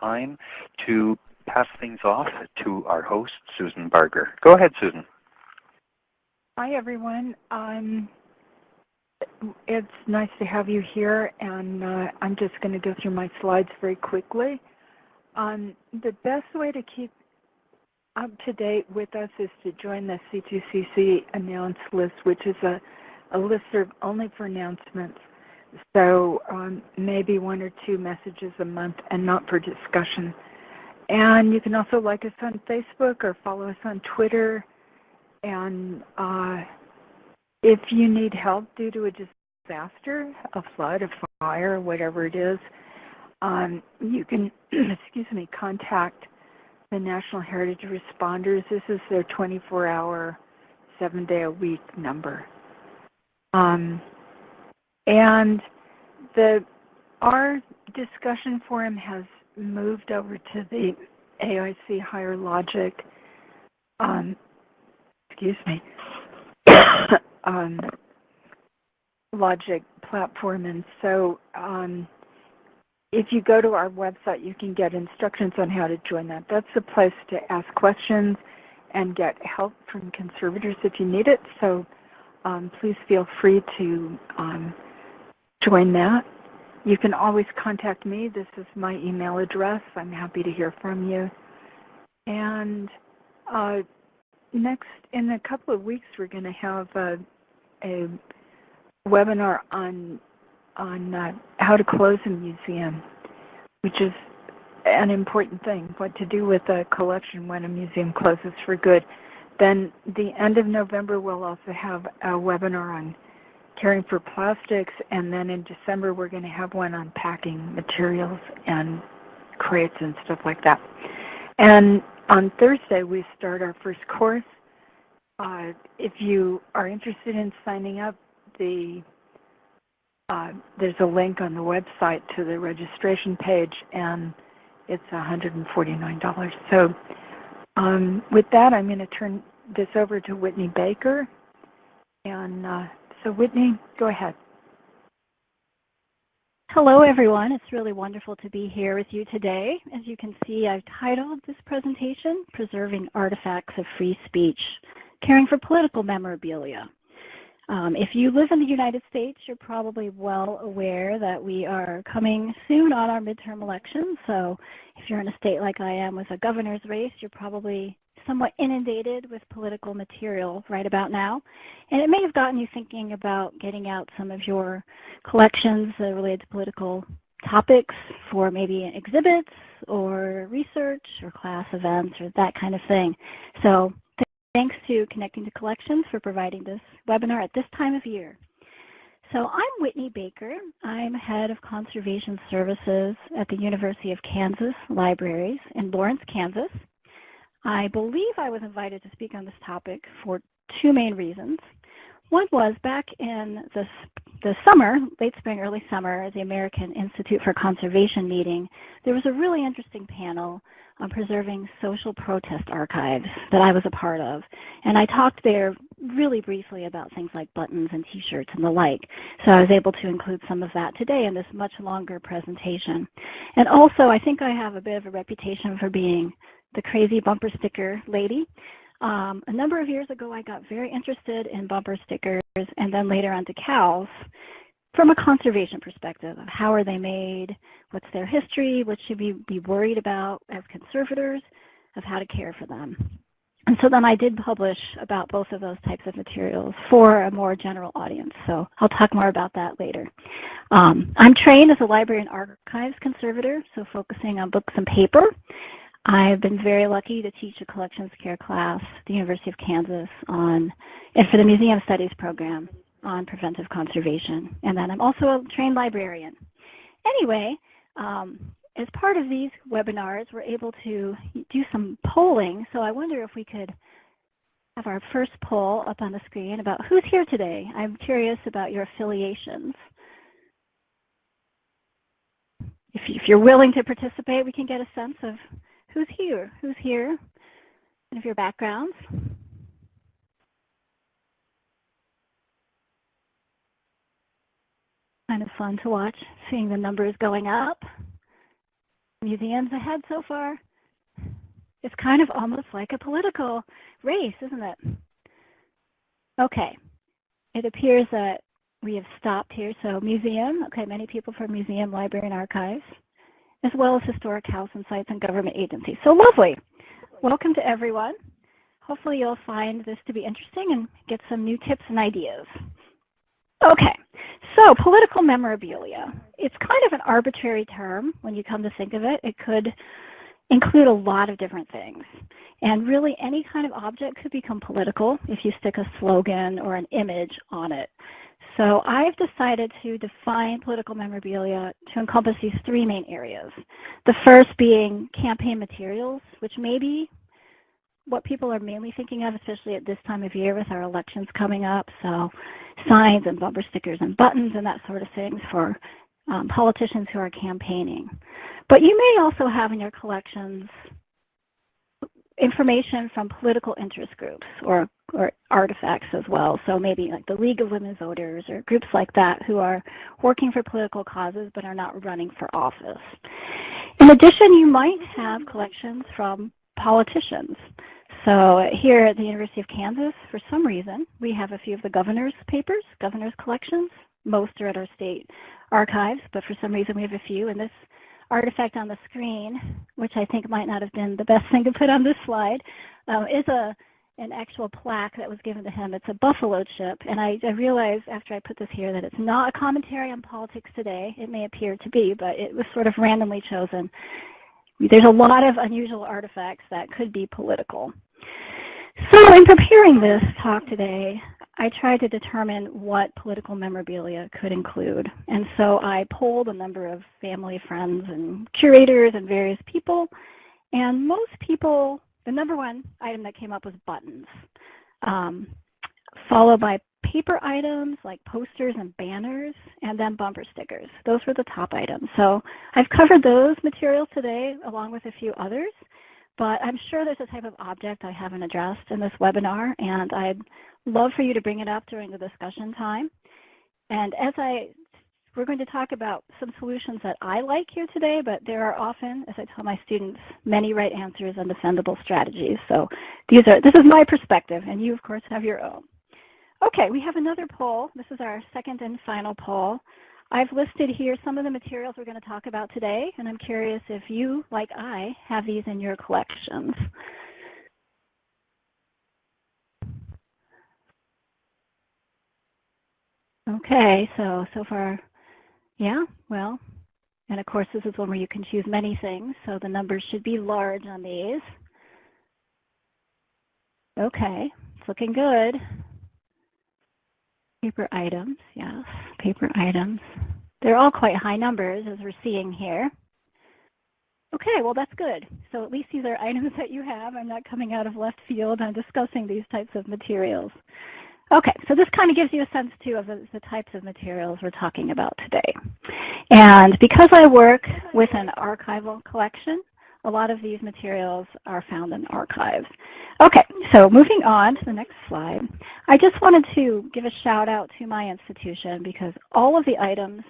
time to pass things off to our host, Susan Barger. Go ahead, Susan. Hi, everyone. Um, it's nice to have you here, and uh, I'm just going to go through my slides very quickly. Um, the best way to keep up to date with us is to join the C2CC announce list, which is a, a list only for announcements. So um, maybe one or two messages a month and not for discussion. And you can also like us on Facebook or follow us on Twitter. And uh, if you need help due to a disaster, a flood, a fire, whatever it is, um, you can, excuse me, contact the National Heritage Responders. This is their 24-hour, seven-day-a-week number. Um, and the our discussion forum has moved over to the AIC Higher Logic, um, excuse me, um, Logic platform. And so um, if you go to our website, you can get instructions on how to join that. That's the place to ask questions and get help from conservators if you need it. So um, please feel free to um, join that. You can always contact me. This is my email address. I'm happy to hear from you. And uh, next, in a couple of weeks, we're going to have a, a webinar on on uh, how to close a museum, which is an important thing, what to do with a collection when a museum closes for good. Then the end of November, we'll also have a webinar on caring for plastics, and then in December, we're going to have one on packing materials and crates and stuff like that. And on Thursday, we start our first course. Uh, if you are interested in signing up, the uh, there's a link on the website to the registration page, and it's $149. So um, with that, I'm going to turn this over to Whitney Baker. And uh, so Whitney, go ahead. Hello, everyone. It's really wonderful to be here with you today. As you can see, I've titled this presentation, Preserving Artifacts of Free Speech, Caring for Political Memorabilia. Um, if you live in the United States, you're probably well aware that we are coming soon on our midterm elections. So if you're in a state like I am with a governor's race, you're probably somewhat inundated with political material right about now. And it may have gotten you thinking about getting out some of your collections related to political topics for maybe exhibits or research or class events or that kind of thing. So Thanks to Connecting to Collections for providing this webinar at this time of year. So I'm Whitney Baker. I'm head of conservation services at the University of Kansas Libraries in Lawrence, Kansas. I believe I was invited to speak on this topic for two main reasons. One was back in the, the summer, late spring, early summer, at the American Institute for Conservation meeting, there was a really interesting panel on preserving social protest archives that I was a part of. And I talked there really briefly about things like buttons and t-shirts and the like. So I was able to include some of that today in this much longer presentation. And also, I think I have a bit of a reputation for being the crazy bumper sticker lady. Um, a number of years ago, I got very interested in bumper stickers and then later on decals from a conservation perspective of how are they made, what's their history, what should we be worried about as conservators, of how to care for them. And so then I did publish about both of those types of materials for a more general audience. So I'll talk more about that later. Um, I'm trained as a library and archives conservator, so focusing on books and paper. I've been very lucky to teach a collections care class at the University of Kansas on, and for the Museum Studies program on preventive conservation. And then I'm also a trained librarian. Anyway, um, as part of these webinars, we're able to do some polling. So I wonder if we could have our first poll up on the screen about who's here today. I'm curious about your affiliations. If, if you're willing to participate, we can get a sense of who's here? Who's here? And of your backgrounds? Kind of fun to watch, seeing the numbers going up. museums ahead so far? It's kind of almost like a political race, isn't it? Okay. It appears that we have stopped here. So museum, okay, many people from museum, library, and archives, as well as historic house and sites and government agencies. So lovely. Welcome to everyone. Hopefully you'll find this to be interesting and get some new tips and ideas. Okay, so political memorabilia. It's kind of an arbitrary term when you come to think of it. It could include a lot of different things. And really any kind of object could become political if you stick a slogan or an image on it. So I've decided to define political memorabilia to encompass these three main areas. The first being campaign materials, which may be what people are mainly thinking of, especially at this time of year with our elections coming up. So signs and bumper stickers and buttons and that sort of things for um, politicians who are campaigning. But you may also have in your collections information from political interest groups or, or artifacts as well. So maybe like the League of Women Voters or groups like that who are working for political causes but are not running for office. In addition, you might have collections from politicians. So here at the University of Kansas, for some reason, we have a few of the governor's papers, governor's collections. Most are at our state archives, but for some reason we have a few. And this artifact on the screen, which I think might not have been the best thing to put on this slide, um, is a an actual plaque that was given to him. It's a buffalo chip, and I, I realized after I put this here that it's not a commentary on politics today. It may appear to be, but it was sort of randomly chosen. There's a lot of unusual artifacts that could be political. So in preparing this talk today, I tried to determine what political memorabilia could include. And so I polled a number of family, friends, and curators and various people. And most people, the number one item that came up was buttons, um, followed by paper items like posters and banners, and then bumper stickers. Those were the top items. So I've covered those materials today along with a few others. But I'm sure there's a type of object I haven't addressed in this webinar, and I'd love for you to bring it up during the discussion time. And as I, we're going to talk about some solutions that I like here today, but there are often, as I tell my students, many right answers and defendable strategies. So these are, this is my perspective, and you, of course, have your own. Okay, we have another poll. This is our second and final poll. I've listed here some of the materials we're going to talk about today, and I'm curious if you, like I, have these in your collections. Okay, so, so far, yeah, well, and of course this is one where you can choose many things, so the numbers should be large on these. Okay, it's looking good. Paper items, yes, paper items. They're all quite high numbers as we're seeing here. Okay, well that's good. So at least these are items that you have. I'm not coming out of left field. I'm discussing these types of materials. Okay, so this kind of gives you a sense too of the, the, types of materials we're talking about today. And because I work with an archival collection, a lot of these materials are found in archives. Okay, so moving on to the next slide. I just wanted to give a shout out to my institution because all of the items,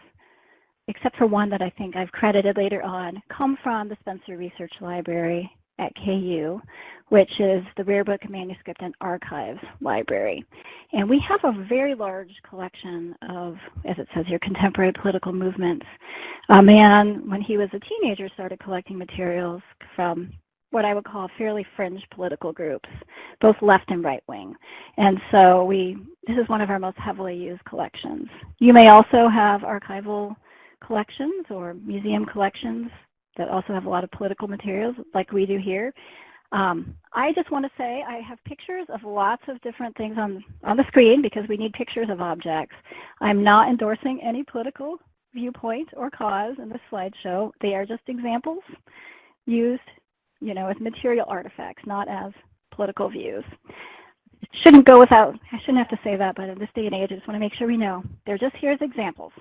except for one that I think I've credited later on, come from the Spencer Research Library at KU, which is the Rare Book Manuscript and Archives Library. And we have a very large collection of, as it says here, contemporary political movements. A man, when he was a teenager, started collecting materials from what I would call fairly fringe political groups, both left and right wing. And so we, this is one of our most heavily used collections. You may also have archival collections or museum collections that also have a lot of political materials like we do here. Um, I just want to say I have pictures of lots of different things on, on the screen because we need pictures of objects. I'm not endorsing any political viewpoint or cause in this slideshow. They are just examples used, you know, as material artifacts, not as political views. Shouldn't go without, I shouldn't have to say that, but in this day and age, I just want to make sure we know. They're just here as examples.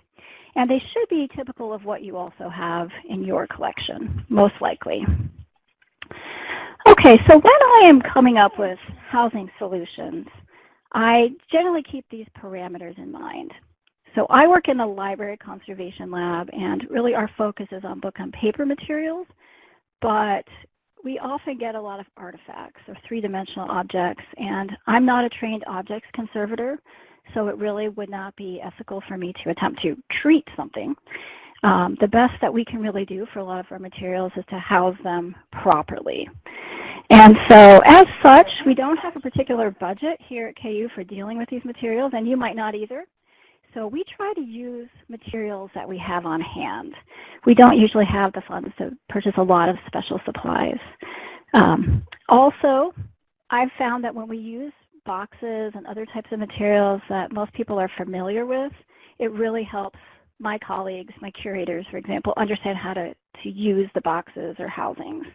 And they should be typical of what you also have in your collection, most likely. Okay, so when I am coming up with housing solutions, I generally keep these parameters in mind. So I work in the library conservation lab, and really our focus is on book on paper materials, but we often get a lot of artifacts or three-dimensional objects, and I'm not a trained objects conservator, so it really would not be ethical for me to attempt to treat something. Um, the best that we can really do for a lot of our materials is to house them properly. And so as such, we don't have a particular budget here at KU for dealing with these materials, and you might not either. So we try to use materials that we have on hand. We don't usually have the funds to purchase a lot of special supplies. Um, also, I've found that when we use boxes and other types of materials that most people are familiar with, it really helps my colleagues, my curators, for example, understand how to, to use the boxes or housings.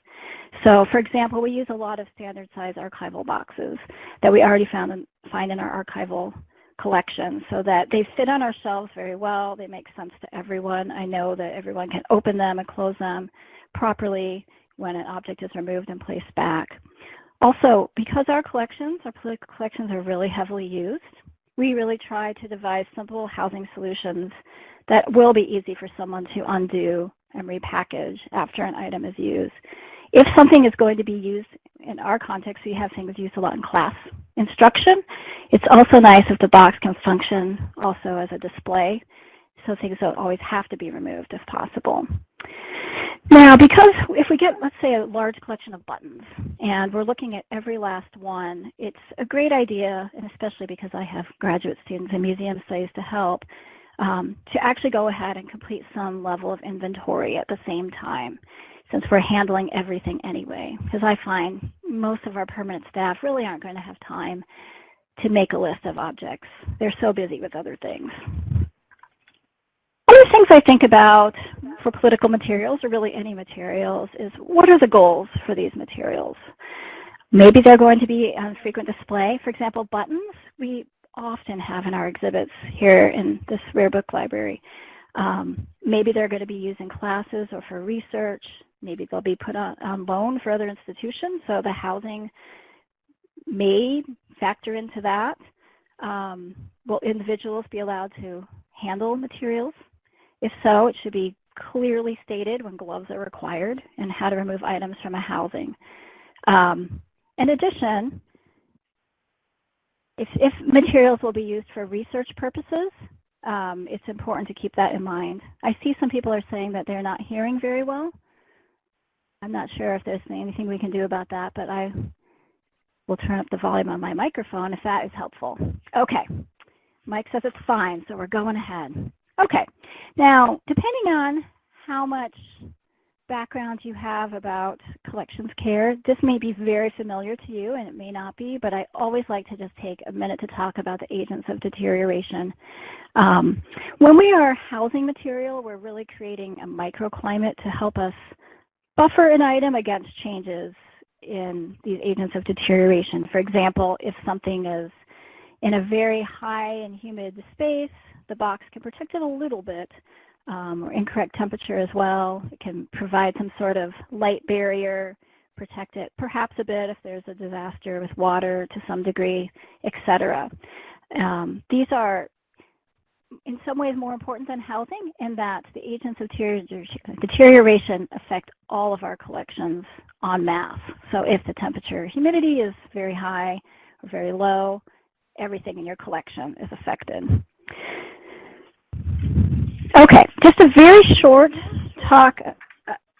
So, for example, we use a lot of standard size archival boxes that we already found in, find in our archival collection so that they fit on our shelves very well. They make sense to everyone. I know that everyone can open them and close them properly when an object is removed and placed back. Also, because our collections, our collections are really heavily used, we really try to devise simple housing solutions that will be easy for someone to undo and repackage after an item is used. If something is going to be used in our context, we have things used a lot in class instruction. It's also nice if the box can function also as a display, so things don't always have to be removed if possible. Now, because if we get, let's say, a large collection of buttons, and we're looking at every last one, it's a great idea, and especially because I have graduate students in museum studies to help, um, to actually go ahead and complete some level of inventory at the same time since we're handling everything anyway. Because I find most of our permanent staff really aren't going to have time to make a list of objects. They're so busy with other things. Other things I think about for political materials, or really any materials, is what are the goals for these materials? Maybe they're going to be on frequent display. For example, buttons we often have in our exhibits here in this rare book library. Um, maybe they're going to be used in classes or for research. Maybe they'll be put on, on loan for other institutions, so the housing may factor into that. Um, will individuals be allowed to handle materials? If so, it should be clearly stated when gloves are required and how to remove items from a housing. Um, in addition, if, if, materials will be used for research purposes, um, it's important to keep that in mind. I see some people are saying that they're not hearing very well. I'm not sure if there's anything we can do about that, but I will turn up the volume on my microphone if that is helpful. Okay. Mike says it's fine, so we're going ahead. Okay. Now, depending on how much background you have about collections care, this may be very familiar to you and it may not be, but I always like to just take a minute to talk about the agents of deterioration. Um, when we are housing material, we're really creating a microclimate to help us buffer an item against changes in these agents of deterioration. For example, if something is in a very high and humid space, the box can protect it a little bit, um, or incorrect temperature as well. It can provide some sort of light barrier, protect it perhaps a bit if there's a disaster with water to some degree, etc. Um, these are in some ways more important than housing in that the agents of deterioration affect all of our collections en masse. So if the temperature humidity is very high or very low, everything in your collection is affected. Okay, just a very short talk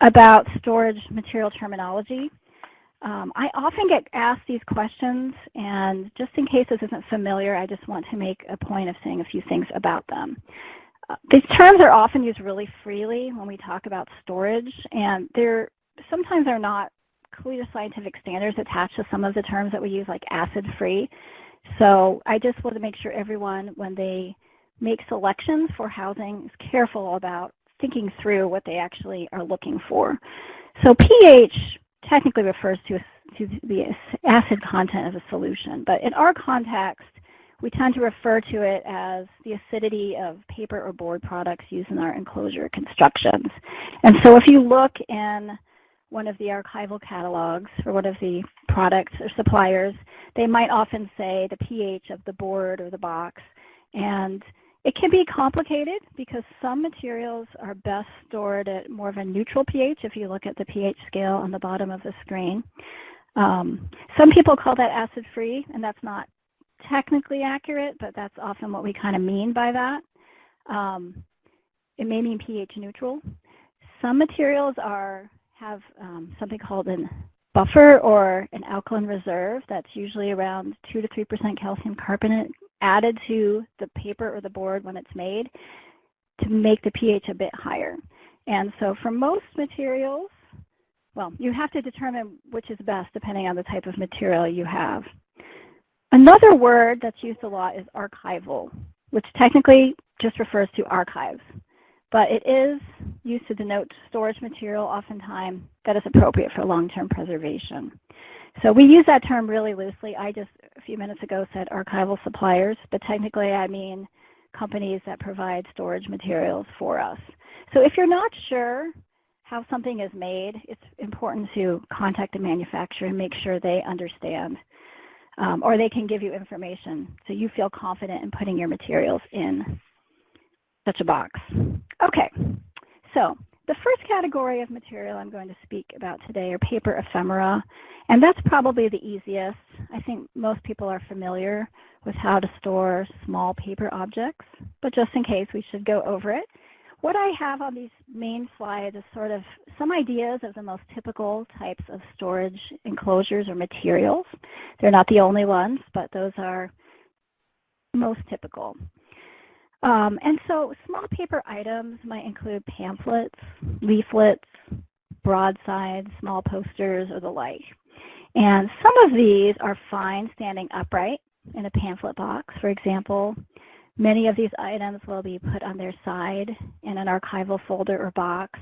about storage material terminology. Um, I often get asked these questions, and just in case this isn't familiar, I just want to make a point of saying a few things about them. Uh, these terms are often used really freely when we talk about storage, and there sometimes are not clear scientific standards attached to some of the terms that we use, like acid-free. So I just want to make sure everyone, when they make selections for housing, is careful about thinking through what they actually are looking for. So pH technically refers to, to the acid content of a solution, but in our context, we tend to refer to it as the acidity of paper or board products used in our enclosure constructions. And so if you look in one of the archival catalogs for one of the products or suppliers, they might often say the pH of the board or the box. And It can be complicated because some materials are best stored at more of a neutral pH if you look at the pH scale on the bottom of the screen. Um, some people call that acid-free, and that's not technically accurate, but that's often what we kind of mean by that. Um, it may mean pH neutral. Some materials are have um, something called an buffer or an alkaline reserve that's usually around 2 to 3% calcium carbonate added to the paper or the board when it's made to make the pH a bit higher. And so for most materials, well, you have to determine which is best depending on the type of material you have. Another word that's used a lot is archival, which technically just refers to archives. But it is used to denote storage material oftentimes that is appropriate for long-term preservation. So we use that term really loosely. I just a few minutes ago said archival suppliers, but technically I mean companies that provide storage materials for us. So if you're not sure how something is made, it's important to contact the manufacturer and make sure they understand um, or they can give you information so you feel confident in putting your materials in such a box. Okay, so the first category of material I'm going to speak about today are paper ephemera, and that's probably the easiest. I think most people are familiar with how to store small paper objects, but just in case, we should go over it. What I have on these main slides is sort of some ideas of the most typical types of storage enclosures or materials. They're not the only ones, but those are most typical. Um, and so small paper items might include pamphlets, leaflets, broadsides, small posters, or the like. And some of these are fine standing upright in a pamphlet box. For example, many of these items will be put on their side in an archival folder or box.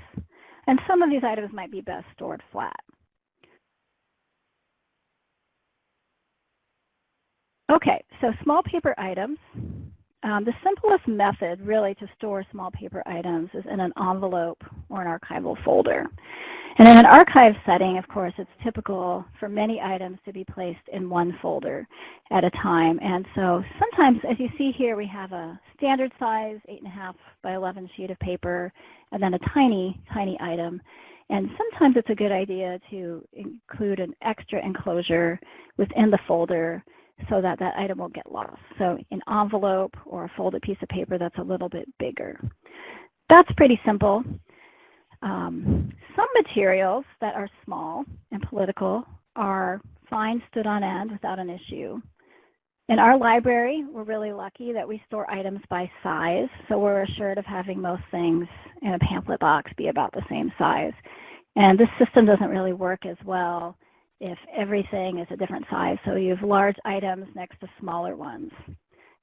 And some of these items might be best stored flat. Okay, so small paper items um, the simplest method really to store small paper items is in an envelope or an archival folder. And in an archive setting, of course, it's typical for many items to be placed in one folder at a time. And so sometimes, as you see here, we have a standard size 8.5 by 11 sheet of paper and then a tiny, tiny item. And sometimes it's a good idea to include an extra enclosure within the folder so that that item will get lost. So an envelope or a folded piece of paper that's a little bit bigger. That's pretty simple. Um, some materials that are small and political are fine stood on end without an issue. In our library, we're really lucky that we store items by size, so we're assured of having most things in a pamphlet box be about the same size. And this system doesn't really work as well if everything is a different size. So you have large items next to smaller ones.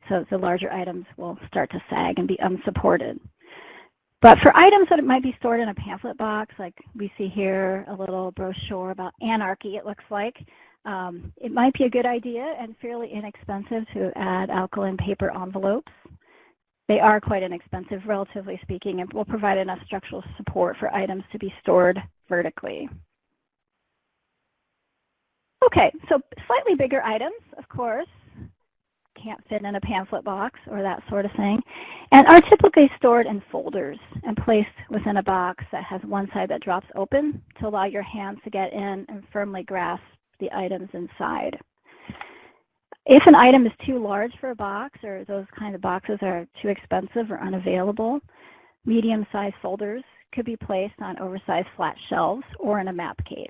So the larger items will start to sag and be unsupported. But for items that might be stored in a pamphlet box, like we see here, a little brochure about anarchy, it looks like, um, it might be a good idea and fairly inexpensive to add alkaline paper envelopes. They are quite inexpensive, relatively speaking, and will provide enough structural support for items to be stored vertically. Okay, so slightly bigger items, of course, can't fit in a pamphlet box or that sort of thing, and are typically stored in folders and placed within a box that has one side that drops open to allow your hands to get in and firmly grasp the items inside. If an item is too large for a box or those kind of boxes are too expensive or unavailable, medium-sized folders could be placed on oversized flat shelves or in a map case.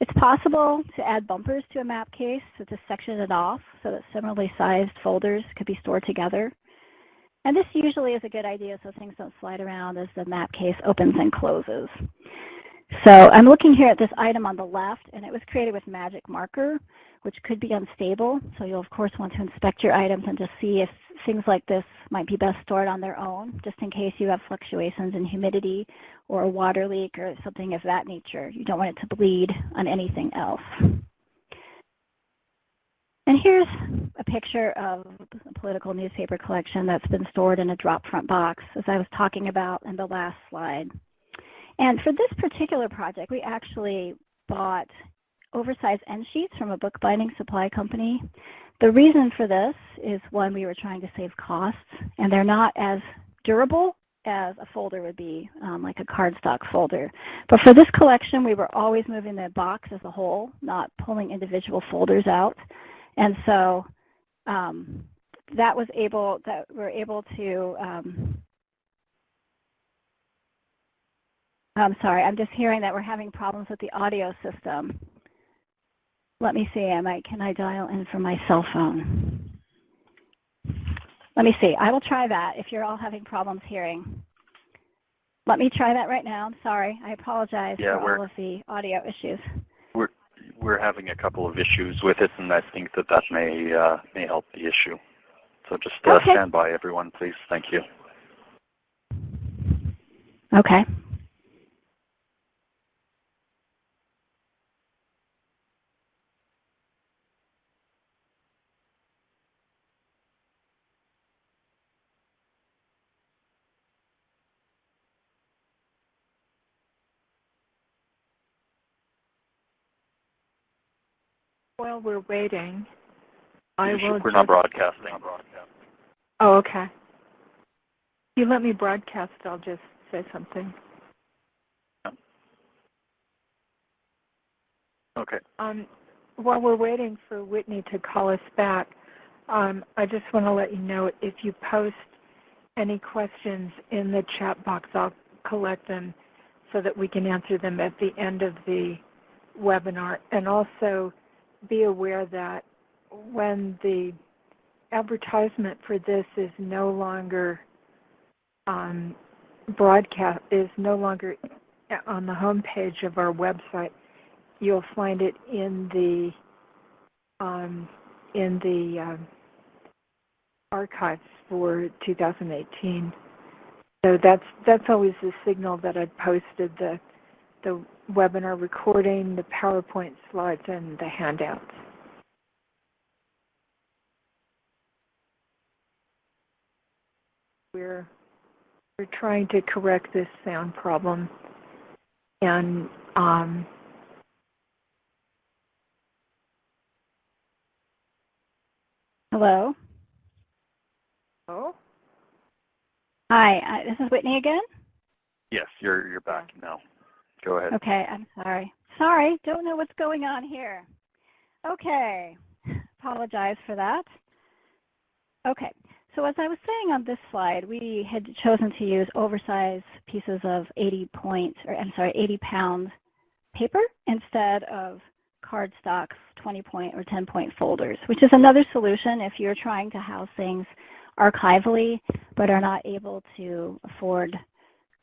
It's possible to add bumpers to a map case so to section it off so that similarly sized folders could be stored together. And this usually is a good idea so things don't slide around as the map case opens and closes. So I'm looking here at this item on the left, and it was created with magic marker, which could be unstable. So you'll, of course, want to inspect your items and just see if things like this might be best stored on their own, just in case you have fluctuations in humidity or a water leak or something of that nature. You don't want it to bleed on anything else. And here's a picture of a political newspaper collection that's been stored in a drop front box, as I was talking about in the last slide. And for this particular project, we actually bought oversized end sheets from a bookbinding supply company. The reason for this is one, we were trying to save costs, and they're not as durable as a folder would be, um, like a cardstock folder. But for this collection, we were always moving the box as a whole, not pulling individual folders out. And so um, that was able, that we're able to, um, I'm sorry, I'm just hearing that we're having problems with the audio system. Let me see, am I, can I dial in from my cell phone? Let me see. I will try that if you're all having problems hearing. Let me try that right now. I'm sorry. I apologize Yeah, for all of the audio issues. We're having a couple of issues with it, and I think that that may uh, may help the issue. So just uh, Okay. stand by, everyone, please. Thank you. Okay. While we're waiting, I will we're not broadcasting. Oh, okay. If you let me broadcast, I'll just say something. Okay. Um, while we're waiting for Whitney to call us back, um, I just want to let you know if you post any questions in the chat box, I'll collect them so that we can answer them at the end of the webinar. And also be aware that when the advertisement for this is no longer um, broadcast, is no longer on the homepage of our website, you'll find it in the um, in the um, archives for 2018. So that's that's always the signal that I posted the the webinar recording, the PowerPoint slides, and the handouts. We're we're trying to correct this sound problem, and um, Hello. oh, Hi, uh, this is Whitney again. Yes, you're you're back now. Go ahead. Okay, I'm sorry. Sorry, don't know what's going on here. Okay, apologize for that. Okay, so as I was saying on this slide, we had chosen to use oversized pieces of 80 points, or I'm sorry, 80 pound paper instead of cardstock 20 point or 10 point folders, which is another solution if you're trying to house things archivally but are not able to afford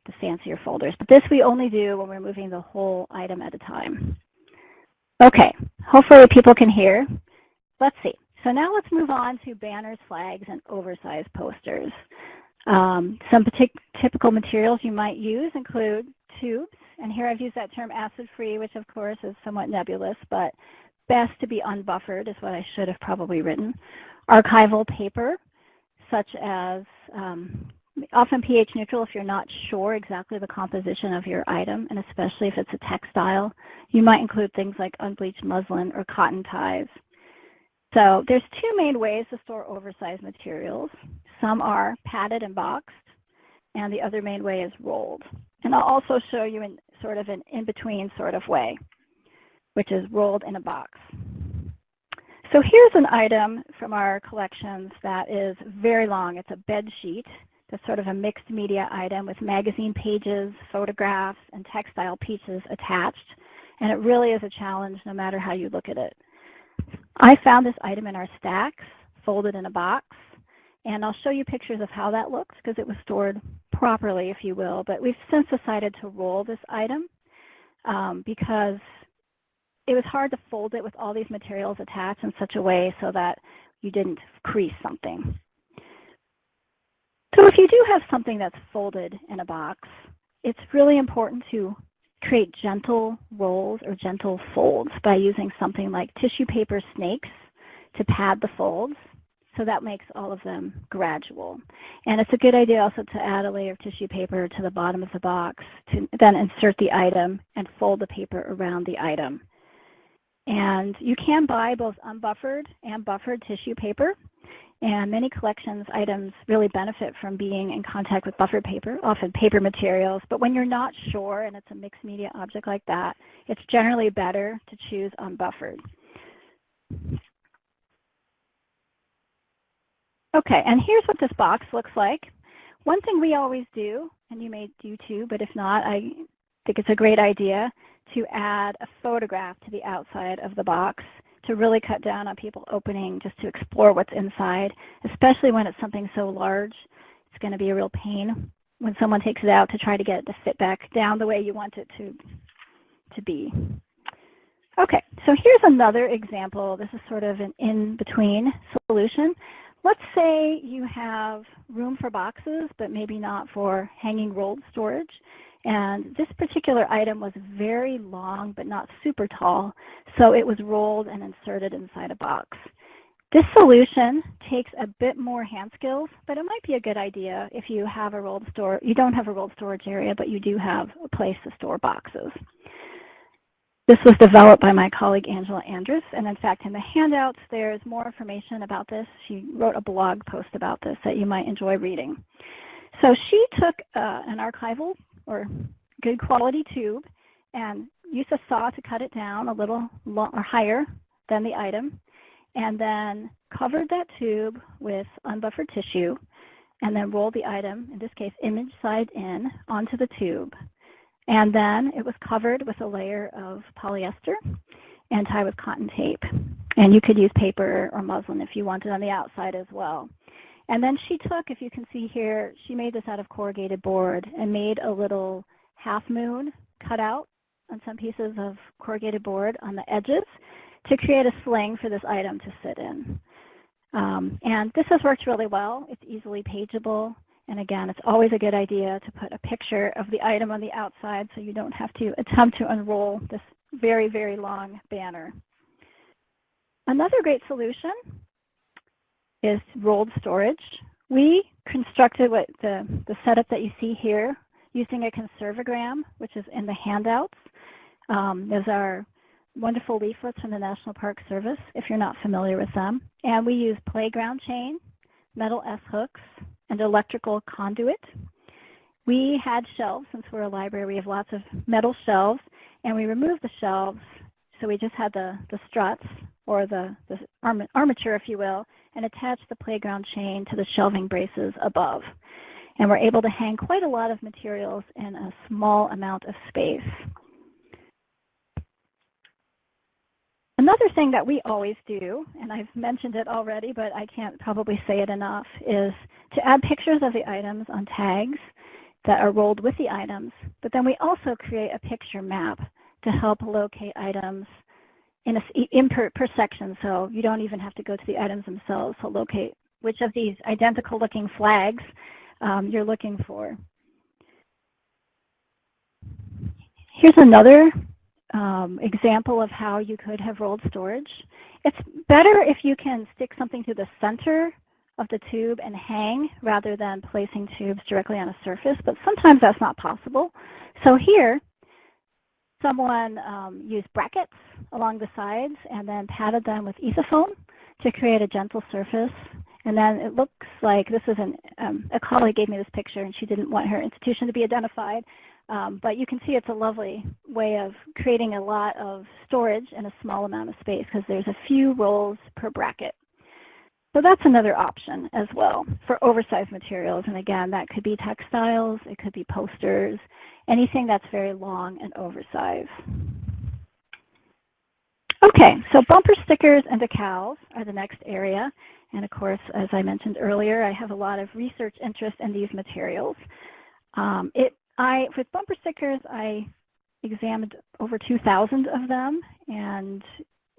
the fancier folders. But this we only do when we're moving the whole item at a time. Okay, hopefully people can hear. Let's see. So now let's move on to banners, flags, and oversized posters. Um, some typical materials you might use include tubes, and here I've used that term acid-free, which of course is somewhat nebulous, but best to be unbuffered is what I should have probably written. Archival paper, such as um, often pH neutral if you're not sure exactly the composition of your item, and especially if it's a textile. You might include things like unbleached muslin or cotton ties. So there's two main ways to store oversized materials. Some are padded and boxed, and the other main way is rolled. And I'll also show you in sort of an in-between sort of way, which is rolled in a box. So here's an item from our collections that is very long. It's a bed sheet. That's sort of a mixed media item with magazine pages, photographs, and textile pieces attached. And it really is a challenge no matter how you look at it. I found this item in our stacks, folded in a box. And I'll show you pictures of how that looks because it was stored properly, if you will. But we've since decided to roll this item um, because it was hard to fold it with all these materials attached in such a way so that you didn't crease something. So if you do have something that's folded in a box, it's really important to create gentle rolls or gentle folds by using something like tissue paper snakes to pad the folds. So that makes all of them gradual. And it's a good idea also to add a layer of tissue paper to the bottom of the box to then insert the item and fold the paper around the item. And you can buy both unbuffered and buffered tissue paper. And many collections items really benefit from being in contact with buffered paper, often paper materials. But when you're not sure and it's a mixed media object like that, it's generally better to choose unbuffered. Okay, and here's what this box looks like. One thing we always do, and you may do too, but if not, I think it's a great idea to add a photograph to the outside of the box to really cut down on people opening just to explore what's inside, especially when it's something so large. It's going to be a real pain when someone takes it out to try to get it to fit back down the way you want it to, to be. Okay, so here's another example. This is sort of an in-between solution. Let's say you have room for boxes, but maybe not for hanging rolled storage. And this particular item was very long, but not super tall, so it was rolled and inserted inside a box. This solution takes a bit more hand skills, but it might be a good idea if you have a rolled store, you don't have a rolled storage area, but you do have a place to store boxes. This was developed by my colleague Angela Andrus, and in fact in the handouts there's more information about this. She wrote a blog post about this that you might enjoy reading. So she took uh, an archival or good quality tube and use a saw to cut it down a little or higher than the item and then covered that tube with unbuffered tissue and then rolled the item, in this case image side in, onto the tube. And then it was covered with a layer of polyester and tied with cotton tape. And you could use paper or muslin if you wanted on the outside as well. And then she took, if you can see here, she made this out of corrugated board and made a little half moon cut out on some pieces of corrugated board on the edges to create a sling for this item to sit in. Um, and this has worked really well. It's easily pageable. And again, it's always a good idea to put a picture of the item on the outside so you don't have to attempt to unroll this very, very long banner. Another great solution is rolled storage. We constructed what the, the setup that you see here using a Conserve O Gram, which is in the handouts. Um, those are wonderful leaflets from the National Park Service, if you're not familiar with them. And we use playground chain, metal S-hooks, and electrical conduit. We had shelves, since we're a library, we have lots of metal shelves, and we removed the shelves, so we just had the, the struts or the, the armature, if you will, and attach the playground chain to the shelving braces above. And we're able to hang quite a lot of materials in a small amount of space. Another thing that we always do, and I've mentioned it already, but I can't probably say it enough, is to add pictures of the items on tags that are rolled with the items, but then we also create a picture map to help locate items in, a, in per, per section, so you don't even have to go to the items themselves to locate which of these identical looking flags um, you're looking for. Here's another um, example of how you could have rolled storage. It's better if you can stick something to the center of the tube and hang rather than placing tubes directly on a surface, but sometimes that's not possible. So here, Someone um, used brackets along the sides and then padded them with ethafoam to create a gentle surface. And then it looks like this is an, um, a colleague gave me this picture and she didn't want her institution to be identified. Um, but you can see it's a lovely way of creating a lot of storage in a small amount of space because there's a few rolls per bracket. So that's another option as well for oversized materials. And again, that could be textiles, it could be posters, anything that's very long and oversized. Okay, so bumper stickers and decals are the next area. And of course, as I mentioned earlier, I have a lot of research interest in these materials. Um, it, I, with bumper stickers, I examined over 2,000 of them, and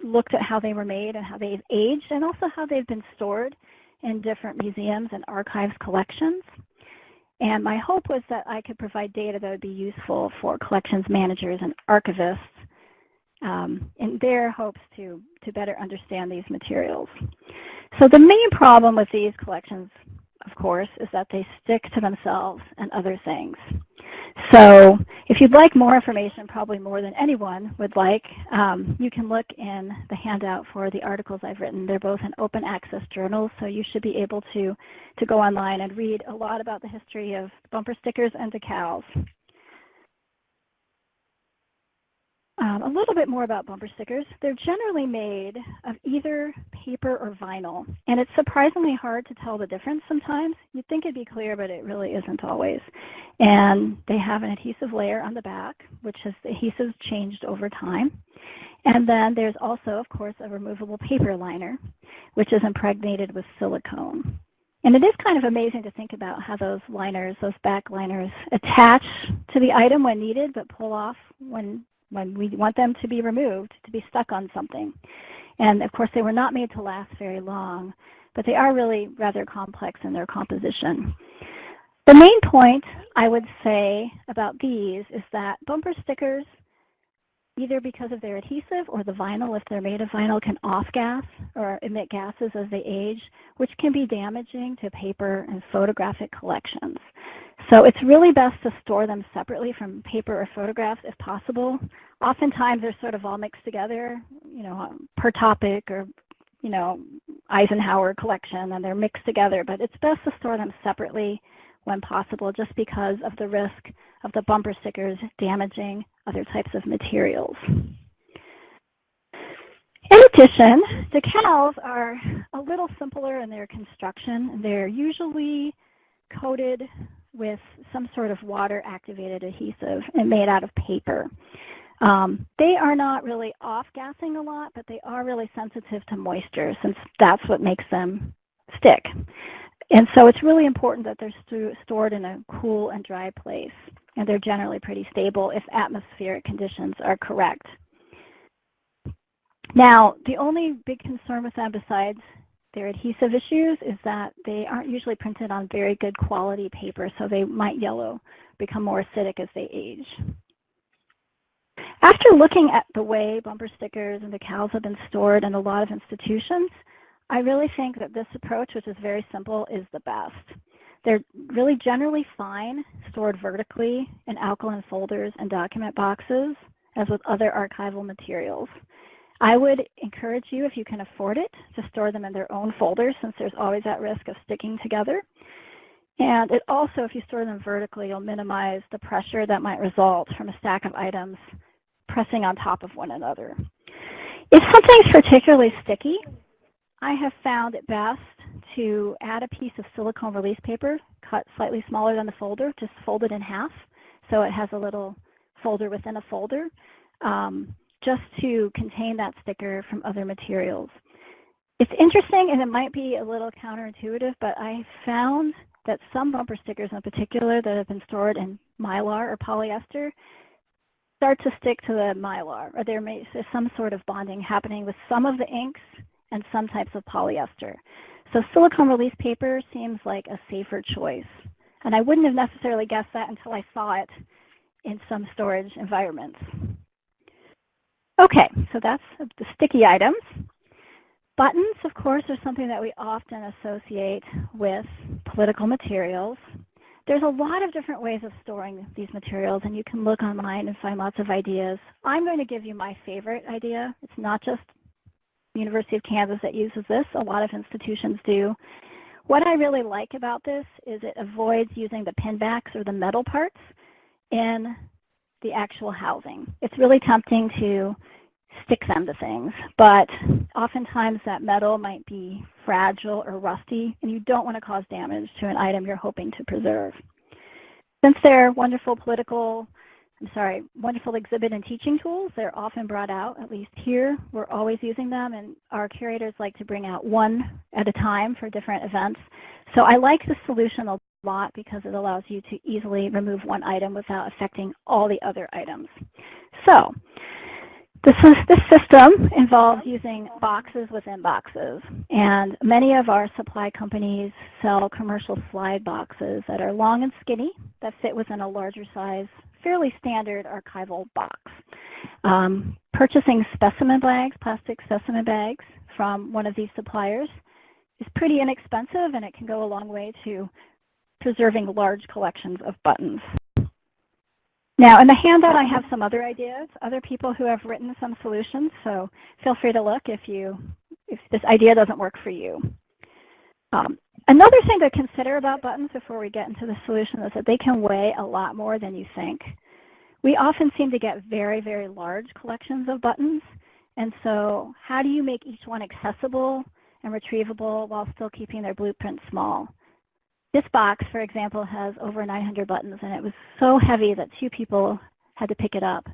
looked at how they were made and how they've aged and also how they've been stored in different museums and archives collections. And my hope was that I could provide data that would be useful for collections managers and archivists um, in their hopes to, to better understand these materials. So the main problem with these collections of course, is that they stick to themselves and other things. So if you'd like more information, probably more than anyone would like, um, you can look in the handout for the articles I've written. They're both in open access journals, so you should be able to, to go online and read a lot about the history of bumper stickers and decals. Um, a little bit more about bumper stickers. They're generally made of either paper or vinyl, and it's surprisingly hard to tell the difference sometimes. You'd think it'd be clear, but it really isn't always. And they have an adhesive layer on the back, which has the adhesive changed over time. And then there's also, of course, a removable paper liner, which is impregnated with silicone. And it is kind of amazing to think about how those liners, those back liners, attach to the item when needed, but pull off when when we want them to be removed, to be stuck on something. And of course, they were not made to last very long, but they are really rather complex in their composition. The main point I would say about these is that bumper stickers either because of their adhesive or the vinyl, if they're made of vinyl, can off-gas or emit gases as they age, which can be damaging to paper and photographic collections. So it's really best to store them separately from paper or photographs if possible. Oftentimes they're sort of all mixed together, you know, per topic or, you know, Eisenhower collection, and they're mixed together, but it's best to store them separately when possible just because of the risk of the bumper stickers damaging other types of materials. In addition, decals are a little simpler in their construction. They're usually coated with some sort of water-activated adhesive and made out of paper. Um, they are not really off-gassing a lot, but they are really sensitive to moisture since that's what makes them stick. And so it's really important that they're st stored in a cool and dry place, and they're generally pretty stable if atmospheric conditions are correct. Now, the only big concern with them besides their adhesive issues is that they aren't usually printed on very good quality paper, so they might yellow, become more acidic as they age. After looking at the way bumper stickers and decals have been stored in a lot of institutions, I really think that this approach, which is very simple, is the best. They're really generally fine stored vertically in alkaline folders and document boxes, as with other archival materials. I would encourage you, if you can afford it, to store them in their own folders since there's always that risk of sticking together. And it also, if you store them vertically, you'll minimize the pressure that might result from a stack of items pressing on top of one another. If something's particularly sticky, I have found it best to add a piece of silicone release paper cut slightly smaller than the folder, just fold it in half so it has a little folder within a folder, um, just to contain that sticker from other materials. It's interesting and it might be a little counterintuitive, but I found that some bumper stickers in particular that have been stored in mylar or polyester start to stick to the mylar, or there may be some sort of bonding happening with some of the inks and some types of polyester. So silicone release paper seems like a safer choice. And I wouldn't have necessarily guessed that until I saw it in some storage environments. Okay, so that's the sticky items. Buttons, of course, are something that we often associate with political materials. There's a lot of different ways of storing these materials, and you can look online and find lots of ideas. I'm going to give you my favorite idea. It's not just University of Kansas that uses this. A lot of institutions do. What I really like about this is it avoids using the pin backs or the metal parts in the actual housing. It's really tempting to stick them to things, but oftentimes that metal might be fragile or rusty, and you don't want to cause damage to an item you're hoping to preserve. Since they're wonderful political I'm sorry, wonderful exhibit and teaching tools. They're often brought out, at least here. We're always using them, and our curators like to bring out one at a time for different events. So I like the solution lot because it allows you to easily remove one item without affecting all the other items. So this, is, this system involves using boxes within boxes, and many of our supply companies sell commercial slide boxes that are long and skinny that fit within a larger size fairly standard archival box. Um, purchasing specimen bags, plastic specimen bags from one of these suppliers is pretty inexpensive and it can go a long way to preserving large collections of buttons. Now, in the handout, I have some other ideas, other people who have written some solutions, so feel free to look if, you, if this idea doesn't work for you. Um, another thing to consider about buttons before we get into the solution is that they can weigh a lot more than you think. We often seem to get very, very large collections of buttons, and so how do you make each one accessible and retrievable while still keeping their blueprint small? This box, for example, has over 900 buttons, and it was so heavy that two people had to pick it up.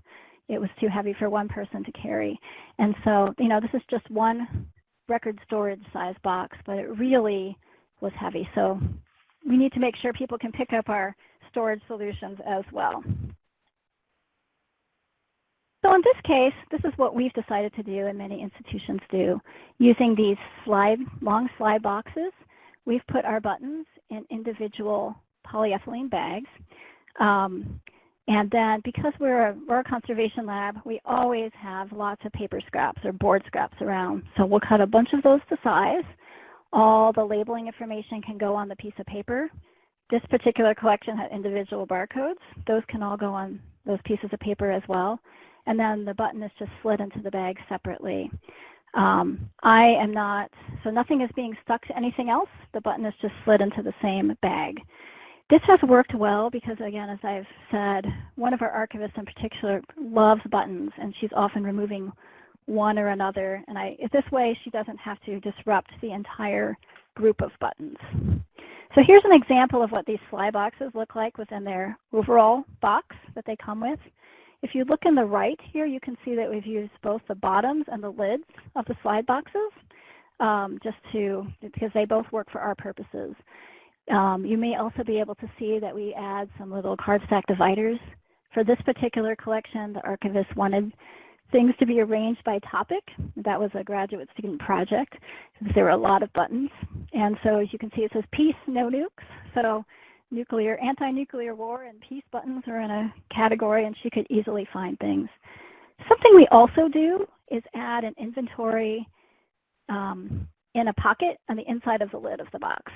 It was too heavy for one person to carry. And so, you know, this is just one record storage size box, but it really was heavy. So we need to make sure people can pick up our storage solutions as well. So in this case, this is what we've decided to do and many institutions do. Using these slide, long slide boxes, we've put our buttons in individual polyethylene bags. Um, and then because we're a, we're a conservation lab, we always have lots of paper scraps or board scraps around. So we'll cut a bunch of those to size. All the labeling information can go on the piece of paper. This particular collection had individual barcodes. Those can all go on those pieces of paper as well. And then the button is just slid into the bag separately. Um, I am not, so nothing is being stuck to anything else. The button is just slid into the same bag. This has worked well because, again, as I've said, one of our archivists in particular loves buttons, and she's often removing one or another. And I, this way, she doesn't have to disrupt the entire group of buttons. So here's an example of what these slide boxes look like within their overall box that they come with. If you look in the right here, you can see that we've used both the bottoms and the lids of the slide boxes um, just to, because they both work for our purposes. Um, you may also be able to see that we add some little cardstock dividers. For this particular collection, the archivist wanted things to be arranged by topic. That was a graduate student project because there were a lot of buttons. And so as you can see, it says peace, no nukes. So nuclear, anti-nuclear war and peace buttons are in a category and she could easily find things. Something we also do is add an inventory um, in a pocket on the inside of the lid of the box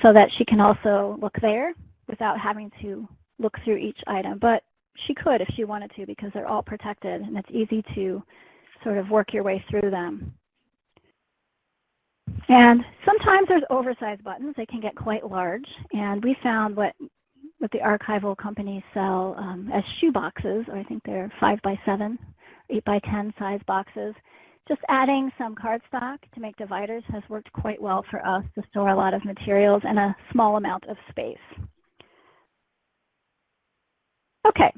so that she can also look there without having to look through each item. But she could if she wanted to because they're all protected and it's easy to sort of work your way through them. And sometimes there's oversized buttons. They can get quite large. And we found what, what the archival companies sell um, as shoe boxes, or I think they're 5 by 7 8 by 10 size boxes. Just adding some cardstock to make dividers has worked quite well for us to store a lot of materials in a small amount of space. Okay,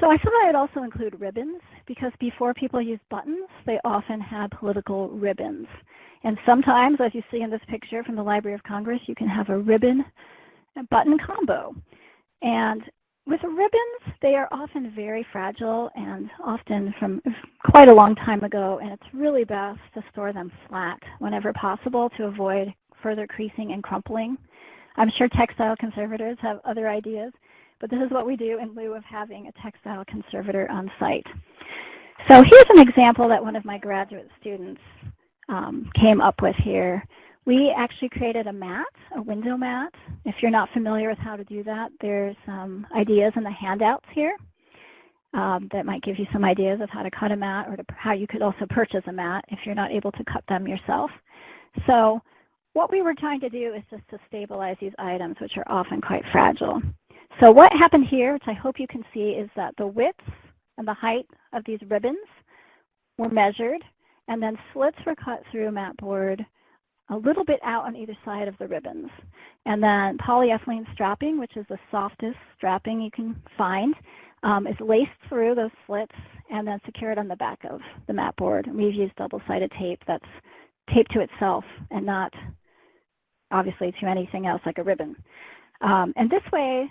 so I thought I'd also include ribbons because before people used buttons, they often had political ribbons. And sometimes, as you see in this picture from the Library of Congress, you can have a ribbon and button combo. And with ribbons, they are often very fragile and often from quite a long time ago, and it's really best to store them flat whenever possible to avoid further creasing and crumpling. I'm sure textile conservators have other ideas, but this is what we do in lieu of having a textile conservator on site. So here's an example that one of my graduate students um, came up with here. We actually created a mat, a window mat. If you're not familiar with how to do that, there's some ideas in the handouts here um, that might give you some ideas of how to cut a mat or to, how you could also purchase a mat if you're not able to cut them yourself. So what we were trying to do is just to stabilize these items, which are often quite fragile. So what happened here, which I hope you can see, is that the width and the height of these ribbons were measured, and then slits were cut through a mat board a little bit out on either side of the ribbons. And then polyethylene strapping, which is the softest strapping you can find, um, is laced through those slits and then secured on the back of the mat board. And we've used double-sided tape that's taped to itself and not obviously to anything else like a ribbon. Um, and this way,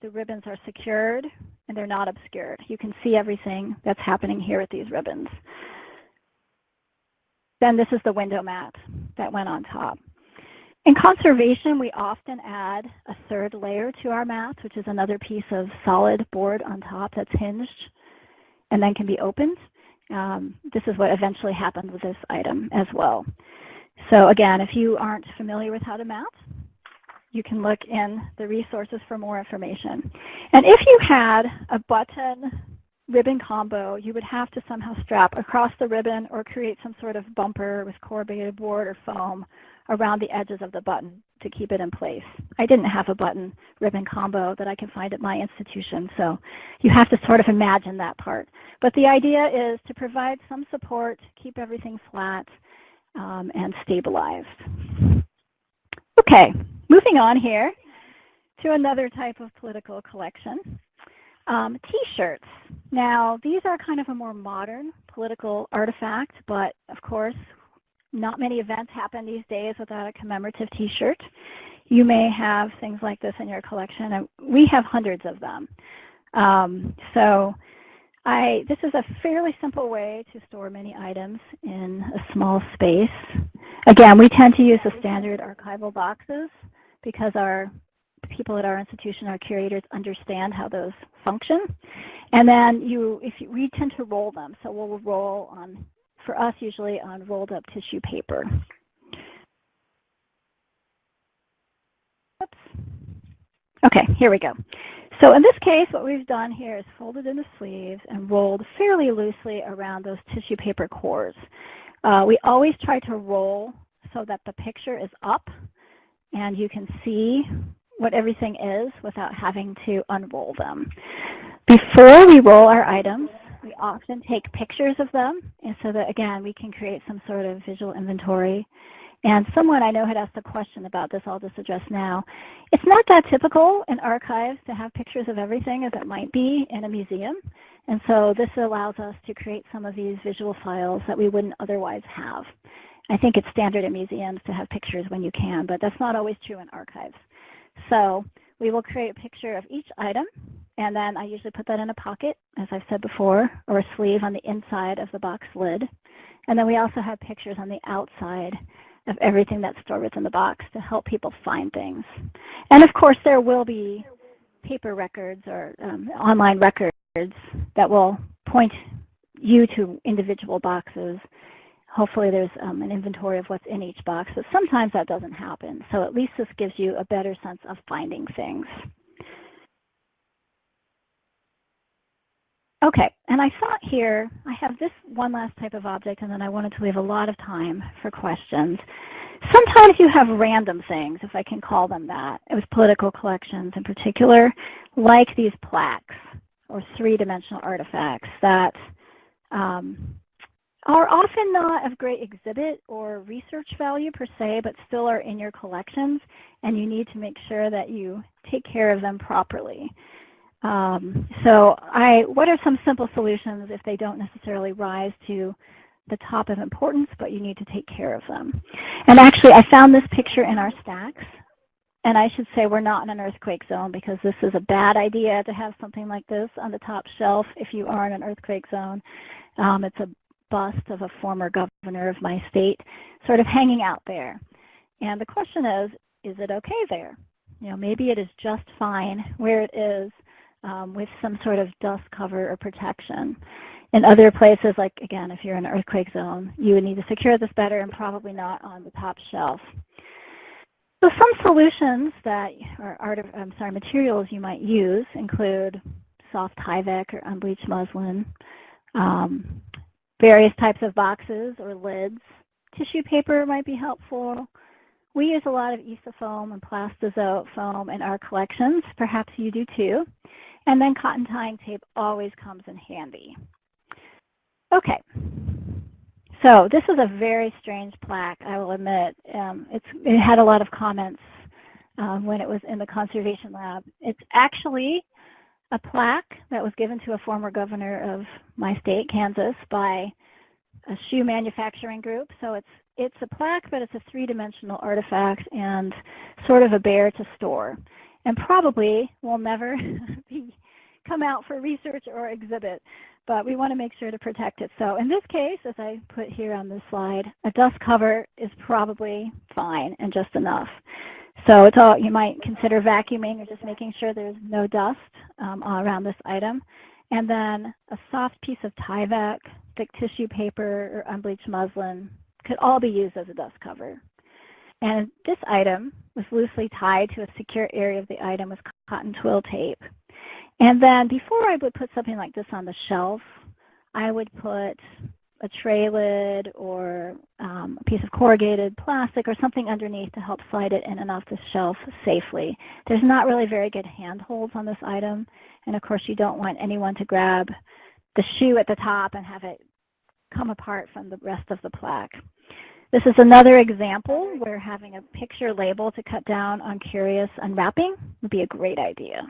the ribbons are secured and they're not obscured. You can see everything that's happening here with these ribbons. Then this is the window mat that went on top. In conservation, we often add a third layer to our mats, which is another piece of solid board on top that's hinged and then can be opened. Um, this is what eventually happened with this item as well. So again, if you aren't familiar with how to mount, you can look in the resources for more information. And if you had a button ribbon combo, you would have to somehow strap across the ribbon or create some sort of bumper with corrugated board or foam around the edges of the button to keep it in place. I didn't have a button ribbon combo that I can find at my institution, so you have to sort of imagine that part. But the idea is to provide some support, keep everything flat, um, and stabilized. Okay, moving on here to another type of political collection. Um, T-shirts. Now, these are kind of a more modern political artifact, but of course, not many events happen these days without a commemorative T-shirt. You may have things like this in your collection, and we have hundreds of them. Um, so I, this is a fairly simple way to store many items in a small space. Again, we tend to use the standard archival boxes because our people at our institution, our curators, understand how those function. And then you, if you, we tend to roll them, so we'll roll on, for us usually on rolled up tissue paper. Oops. Okay, here we go. So in this case, what we've done here is folded in the sleeves and rolled fairly loosely around those tissue paper cores. Uh, we always try to roll so that the picture is up and you can see what everything is without having to unroll them. Before we roll our items, we often take pictures of them and so that again we can create some sort of visual inventory. And someone I know had asked a question about this, I'll just address now. It's not that typical in archives to have pictures of everything as it might be in a museum. And so this allows us to create some of these visual files that we wouldn't otherwise have. I think it's standard in museums to have pictures when you can, but that's not always true in archives. So we will create a picture of each item, and then I usually put that in a pocket, as I've said before, or a sleeve on the inside of the box lid. And then we also have pictures on the outside of everything that's stored within the box to help people find things. And of course, there will be paper records or um, online records that will point you to individual boxes hopefully there's um, an inventory of what's in each box, but sometimes that doesn't happen. So at least this gives you a better sense of finding things. Okay, and I thought here, I have this one last type of object, and then I wanted to leave a lot of time for questions. Sometimes you have random things, if I can call them that, with political collections in particular, like these plaques or three-dimensional artifacts that um, are often not of great exhibit or research value per se, but still are in your collections, and you need to make sure that you take care of them properly. Um, so I, what are some simple solutions if they don't necessarily rise to the top of importance, but you need to take care of them? And actually, I found this picture in our stacks. And I should say we're not in an earthquake zone because this is a bad idea to have something like this on the top shelf if you are in an earthquake zone. Um, it's a bust of a former governor of my state sort of hanging out there. And the question is, is it okay there? You know, maybe it is just fine where it is um, with some sort of dust cover or protection. In other places, like again, if you're in an earthquake zone, you would need to secure this better and probably not on the top shelf. So some solutions that, or art, I'm sorry, materials you might use include soft Tyvek or unbleached muslin, um, various types of boxes or lids. Tissue paper might be helpful. We use a lot of Ethafoam and Plastazote foam in our collections. Perhaps you do too. And then cotton tying tape always comes in handy. Okay. So this is a very strange plaque, I will admit. Um, it had a lot of comments um, when it was in the conservation lab. It's actually a plaque that was given to a former governor of my state, Kansas, by a shoe manufacturing group. So it's it's a plaque, but it's a three-dimensional artifact and sort of a bear to store. And probably will never be, come out for research or exhibit, but we want to make sure to protect it. So in this case, as I put here on this slide, a dust cover is probably fine and just enough. So it's all, you might consider vacuuming or just making sure there's no dust um, around this item. And then a soft piece of Tyvek, thick tissue paper, or unbleached muslin could all be used as a dust cover. And this item was loosely tied to a secure area of the item with cotton twill tape. And then before I would put something like this on the shelf, I would put a tray lid or um, a piece of corrugated plastic or something underneath to help slide it in and off the shelf safely. There's not really very good handholds on this item, and of course you don't want anyone to grab the shoe at the top and have it come apart from the rest of the plaque. This is another example where having a picture label to cut down on curious unwrapping would be a great idea.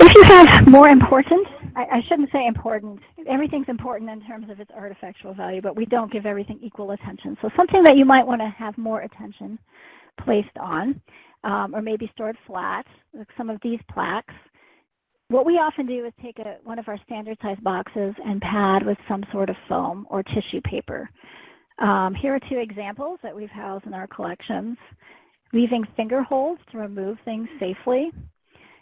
If you have more important I, I shouldn't say important. Everything's important in terms of its artifactual value, but we don't give everything equal attention. So something that you might want to have more attention placed on, um, or maybe stored flat, like some of these plaques. What we often do is take a, one of our standard size boxes and pad with some sort of foam or tissue paper. Um, here are two examples that we've housed in our collections. Leaving finger holes to remove things safely.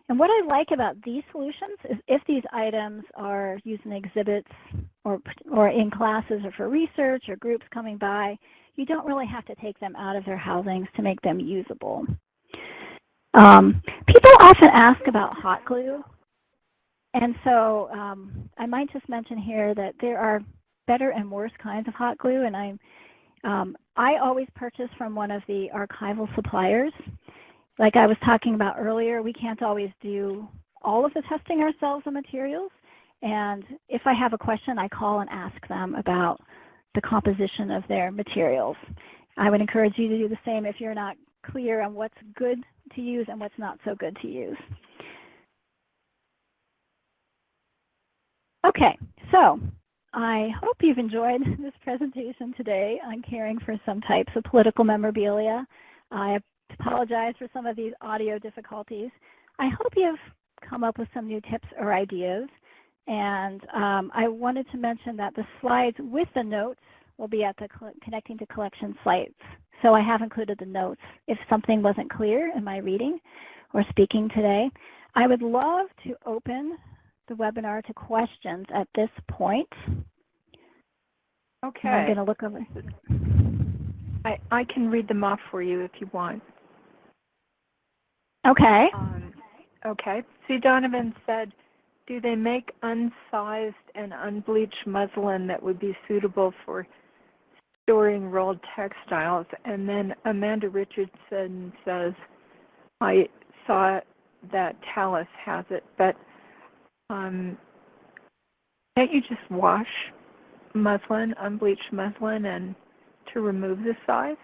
And what I like about these solutions is if these items are used in exhibits or, or in classes or for research or groups coming by, you don't really have to take them out of their housings to make them usable. Um, people often ask about hot glue. And so um, I might just mention here that there are better and worse kinds of hot glue. And I, um, I always purchase from one of the archival suppliers like I was talking about earlier, we can't always do all of the testing ourselves on materials. And if I have a question, I call and ask them about the composition of their materials. I would encourage you to do the same if you're not clear on what's good to use and what's not so good to use. Okay, so I hope you've enjoyed this presentation today on caring for some types of political memorabilia. I apologize for some of these audio difficulties. I hope you've come up with some new tips or ideas. And um, I wanted to mention that the slides with the notes will be at the Connecting to Collection sites. So I have included the notes if something wasn't clear in my reading or speaking today. I would love to open the webinar to questions at this point. Okay. And I'm going to look over. I, I can read them off for you if you want. Okay. Um, okay. See, Donovan said, do they make unsized and unbleached muslin that would be suitable for storing rolled textiles? And then Amanda Richardson says, I saw that Talas has it, but um, can't you just wash muslin, unbleached muslin, and to remove the size?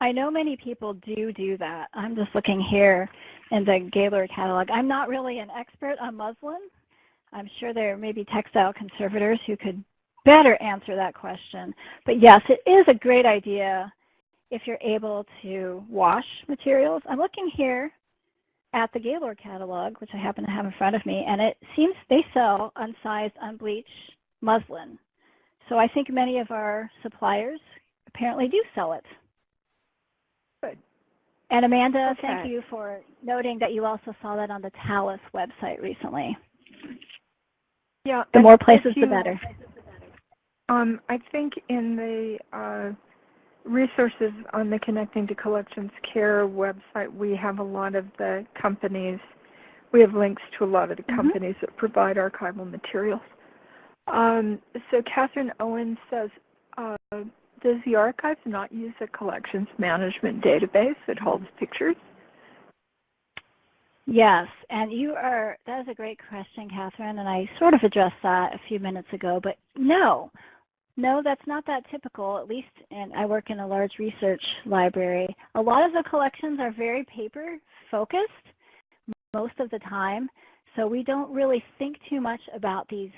I know many people do do that. I'm just looking here in the Gaylord catalog. I'm not really an expert on muslin. I'm sure there may be textile conservators who could better answer that question. But yes, it is a great idea if you're able to wash materials. I'm looking here at the Gaylord catalog, which I happen to have in front of me, and it seems they sell unsized, unbleached muslin. So I think many of our suppliers apparently do sell it. Good. And Amanda, okay. thank you for noting that you also saw that on the Talas website recently. Yeah. The more places, you, the better. Um, I think in the uh, resources on the Connecting to Collections Care website, we have a lot of the companies. We have links to a lot of the mm-hmm. companies mm -hmm. that provide archival materials. Um, so Catherine Owen says, uh, does the archive not use a collections management database that holds pictures? Yes, and you are, that is a great question, Catherine, and I sort of addressed that a few minutes ago, but no, no, that's not that typical, at least, and I work in a large research library. A lot of the collections are very paper focused most of the time, so we don't really think too much about these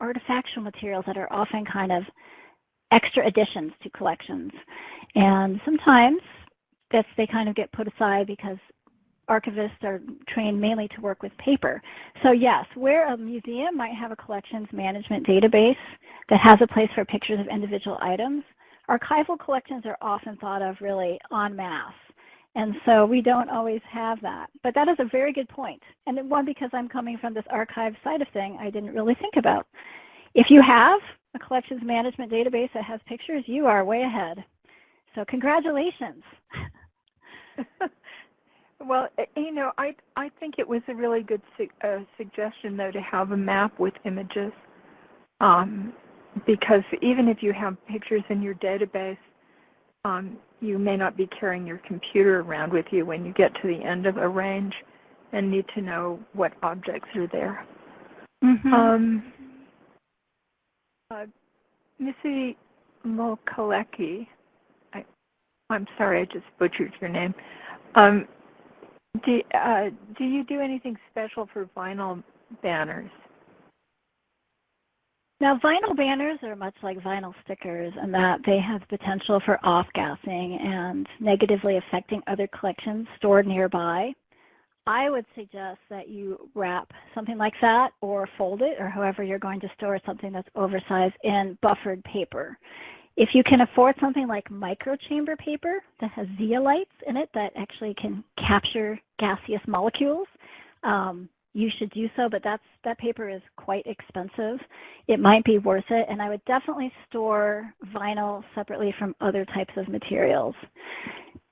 artifactual materials that are often kind of extra additions to collections. And sometimes that's they kind of get put aside because archivists are trained mainly to work with paper. So yes, where a museum might have a collections management database that has a place for pictures of individual items, archival collections are often thought of really en masse. And so we don't always have that. But that is a very good point. And one, because I'm coming from this archive side of thing, I didn't really think about. if you have a collections management database that has pictures, you are way ahead. So congratulations. well, eh, you know, I I think it was a really good su uh, suggestion though to have a map with images, um, because even if you have pictures in your database, um, you may not be carrying your computer around with you when you get to the end of a range, and need to know what objects are there. Mm -hmm. Um, uh, Missy Mokalecki, I, I'm sorry, I just butchered your name. Um, do, uh, do you do anything special for vinyl banners? Now, vinyl banners are much like vinyl stickers in that they have potential for off-gassing and negatively affecting other collections stored nearby. I would suggest that you wrap something like that or fold it or however you're going to store something that's oversized in buffered paper. If you can afford something like microchamber paper that has zeolites in it that actually can capture gaseous molecules, um, you should do so, but that's, that paper is quite expensive. It might be worth it, and I would definitely store vinyl separately from other types of materials.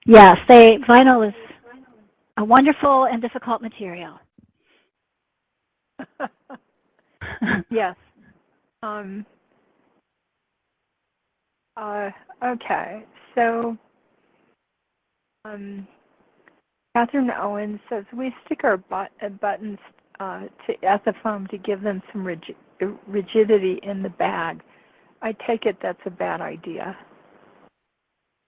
Yes, they, vinyl is a wonderful and difficult material. yes. Um, uh, okay, so um, Catherine Owens says we stick our but uh, buttons uh, to Ethafoam to give them some rigidity in the bag. I take it that's a bad idea.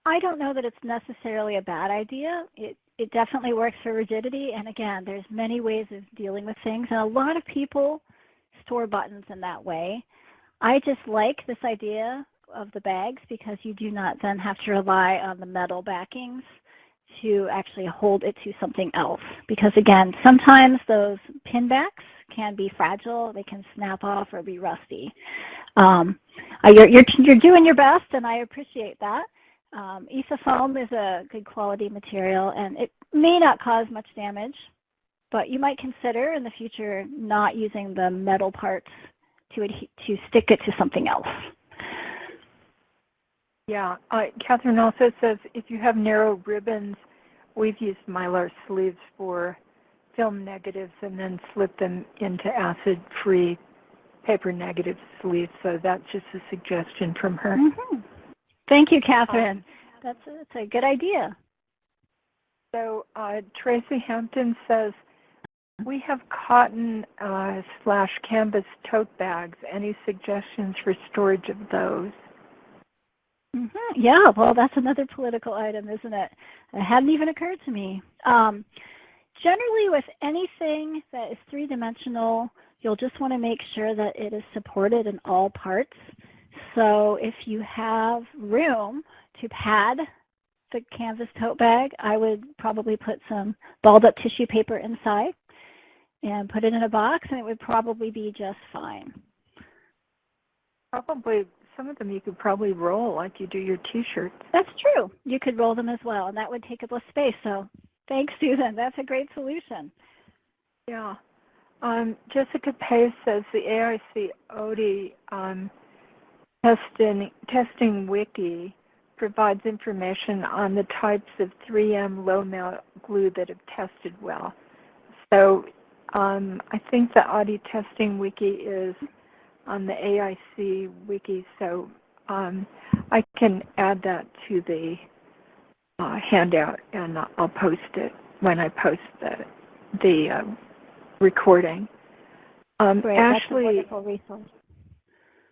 I don't know that it's necessarily a bad idea. It it definitely works for rigidity. And again, there's many ways of dealing with things. And a lot of people store buttons in that way. I just like this idea of the bags because you do not then have to rely on the metal backings to actually hold it to something else. Because again, sometimes those pin backs can be fragile. They can snap off or be rusty. Um, uh, you're, you're, you're doing your best, and I appreciate that. Um, foam is a good quality material and it may not cause much damage, but you might consider in the future not using the metal parts to, to stick it to something else. Yeah, uh, Catherine also says if you have narrow ribbons, we've used mylar sleeves for film negatives and then slip them into acid-free paper negative sleeves. So that's just a suggestion from her. Mm -hmm. Thank you, Catherine. That's a, that's a good idea. So uh, Tracy Hampton says, we have cotton uh, slash canvas tote bags. Any suggestions for storage of those? Mm -hmm. Yeah, well, that's another political item, isn't it? It hadn't even occurred to me. Um, generally, with anything that is three-dimensional, you'll just want to make sure that it is supported in all parts. So if you have room to pad the canvas tote bag, I would probably put some balled up tissue paper inside and put it in a box and it would probably be just fine. Probably some of them you could probably roll like you do your t-shirts. That's true. You could roll them as well and that would take up less space. So thanks, Susan. That's a great solution. Yeah. Um, Jessica Pace says the AIC Oddy um, Testing, testing Wiki provides information on the types of 3M low melt glue that have tested well. So um, I think the Oddy testing wiki is on the AIC wiki, so um, I can add that to the uh, handout and I'll post it when I post the, the uh, recording. Um, Great, Ashley.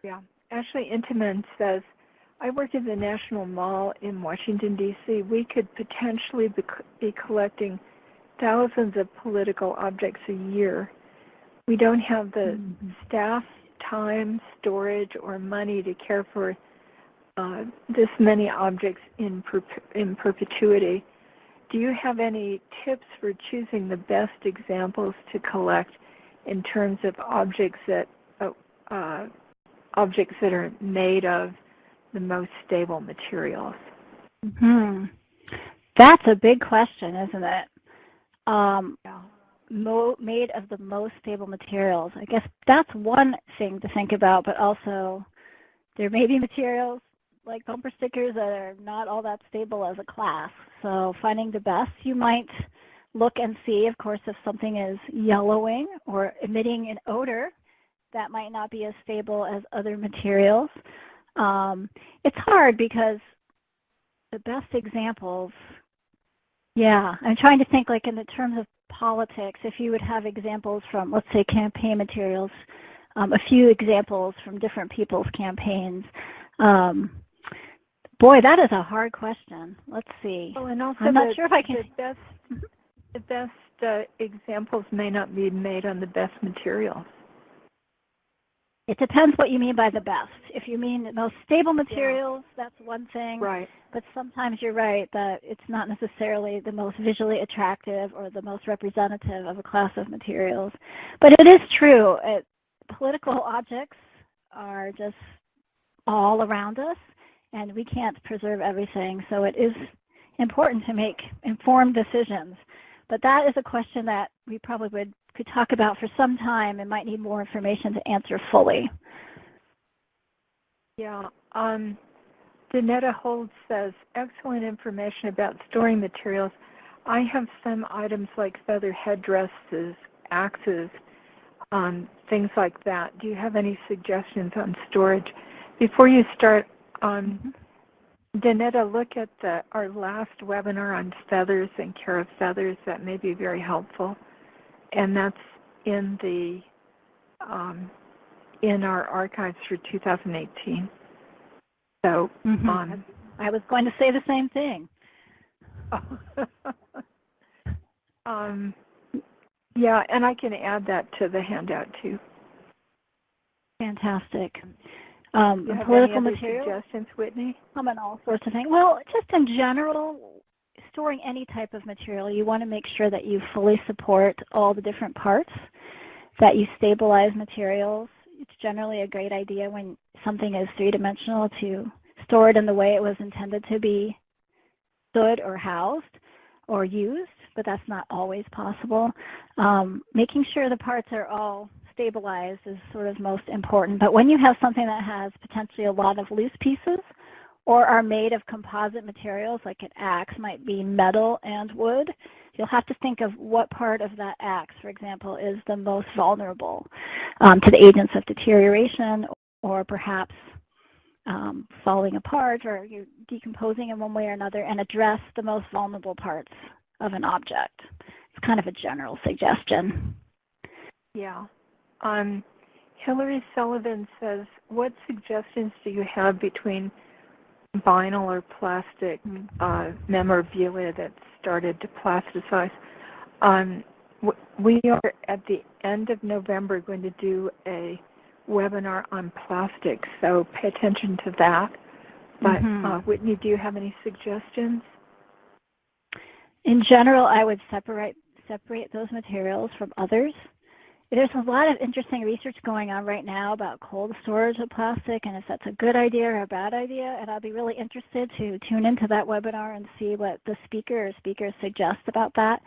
Yeah. Ashley Intiman says, I work at the National Mall in Washington, D.C. We could potentially be, be collecting thousands of political objects a year. We don't have the mm -hmm. staff, time, storage, or money to care for uh, this many objects in, per in perpetuity. Do you have any tips for choosing the best examples to collect in terms of objects that uh, uh, objects that are made of the most stable materials? Hmm. That's a big question, isn't it? Um, yeah. Made of the most stable materials. I guess that's one thing to think about, but also there may be materials like bumper stickers that are not all that stable as a class. So finding the best, you might look and see, of course, if something is yellowing or emitting an odor, that might not be as stable as other materials. Um, it's hard because the best examples, yeah, I'm trying to think like in the terms of politics, if you would have examples from, let's say, campaign materials, um, a few examples from different people's campaigns. Um, boy, that is a hard question. Let's see. Well, and also I'm not the, sure if I can. The best, the best uh, examples may not be made on the best materials. It depends what you mean by the best. If you mean the most stable materials, yeah. that's one thing. Right. But sometimes you're right that it's not necessarily the most visually attractive or the most representative of a class of materials. But it is true. It, political objects are just all around us, and we can't preserve everything. So it is important to make informed decisions. But that is a question that we probably would could talk about for some time and might need more information to answer fully. Yeah. Um, Danetta Holds says, excellent information about storing materials. I have some items like feather headdresses, axes, um, things like that. Do you have any suggestions on storage? Before you start, um, Danetta, look at the, our last webinar on feathers and care of feathers. That may be very helpful and that's in the um, in our archives for 2018. So mm-hmm. um, I was going to say the same thing. um, yeah, and I can add that to the handout too. Fantastic. Um, you have political any material suggestions, Whitney? Um, and all sorts of things. Well, just in general, storing any type of material, you want to make sure that you fully support all the different parts, that you stabilize materials. It's generally a great idea when something is three-dimensional to store it in the way it was intended to be stood or housed or used, but that's not always possible. Um, making sure the parts are all stabilized is sort of most important. But when you have something that has potentially a lot of loose pieces, or are made of composite materials, like an axe might be metal and wood, you'll have to think of what part of that axe, for example, is the most vulnerable um, to the agents of deterioration or perhaps um, falling apart or decomposing in one way or another and address the most vulnerable parts of an object. It's kind of a general suggestion. Yeah. Um, Hillary Sullivan says, what suggestions do you have between vinyl or plastic uh, memorabilia that started to plasticize. Um, we are at the end of November going to do a webinar on plastics, so pay attention to that. But mm-hmm. uh, Whitney, do you have any suggestions? In general, I would separate separate those materials from others there's a lot of interesting research going on right now about cold storage of plastic and if that's a good idea or a bad idea. And I'll be really interested to tune into that webinar and see what the speaker or speakers suggest about that.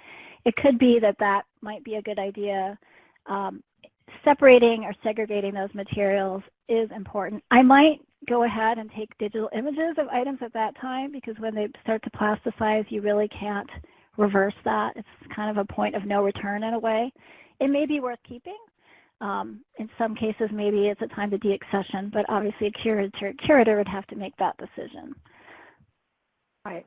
It could be that that might be a good idea. Um, separating or segregating those materials is important. I might go ahead and take digital images of items at that time because when they start to plasticize, you really can't reverse that. It's kind of a point of no return in a way it may be worth keeping. Um, in some cases, maybe it's a time to deaccession, but obviously a curator, curator would have to make that decision. Right.